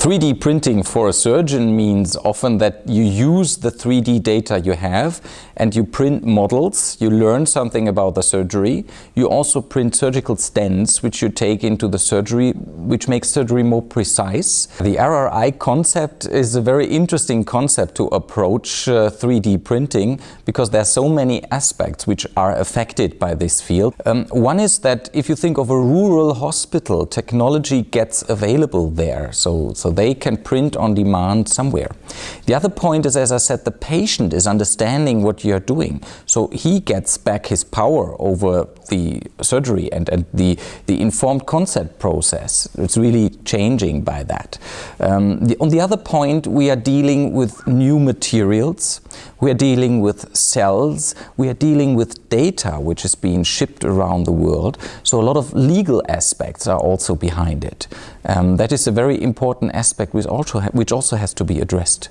3D printing for a surgeon means often that you use the 3D data you have and you print models, you learn something about the surgery. You also print surgical stents which you take into the surgery, which makes surgery more precise. The RRI concept is a very interesting concept to approach uh, 3D printing because there are so many aspects which are affected by this field. Um, one is that if you think of a rural hospital, technology gets available there. So, so they can print on demand somewhere. The other point is, as I said, the patient is understanding what you're doing. So he gets back his power over the surgery and, and the, the informed consent process. It's really changing by that. Um, the, on the other point, we are dealing with new materials. We are dealing with cells. We are dealing with data which is being shipped around the world. So a lot of legal aspects are also behind it. Um, that is a very important aspect which also, which also has to be addressed.